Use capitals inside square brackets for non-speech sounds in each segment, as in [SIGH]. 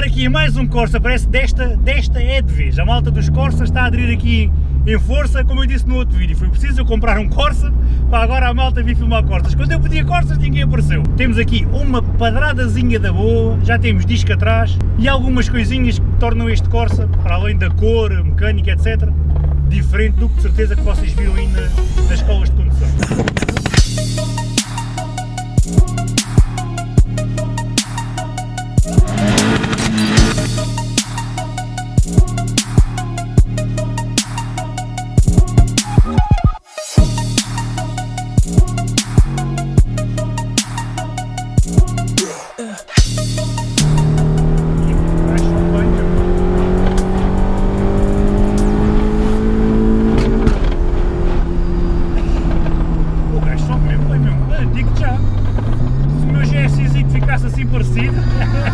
aqui mais um Corsa, parece desta, desta é de vez. A malta dos Corsa está a aderir aqui em força, como eu disse no outro vídeo. Foi preciso eu comprar um Corsa para agora a malta vir filmar Corsas. Quando eu pedia Corsas ninguém apareceu. Temos aqui uma padradazinha da boa, já temos disco atrás e algumas coisinhas que tornam este Corsa, para além da cor, mecânica, etc., diferente do que de certeza que vocês viram aí na, nas escolas de condução. Assim. Da [LAUGHS]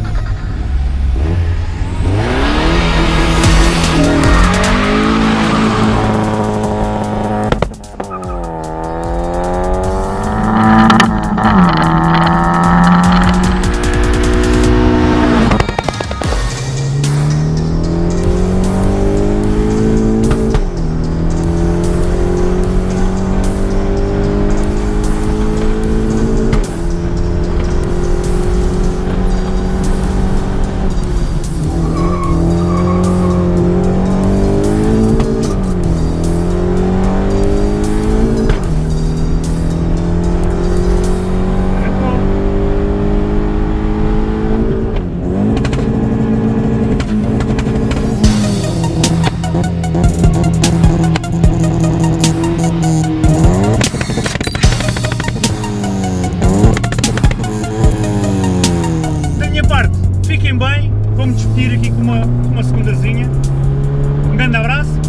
vou-me despedir aqui com uma, uma segundazinha. Um grande abraço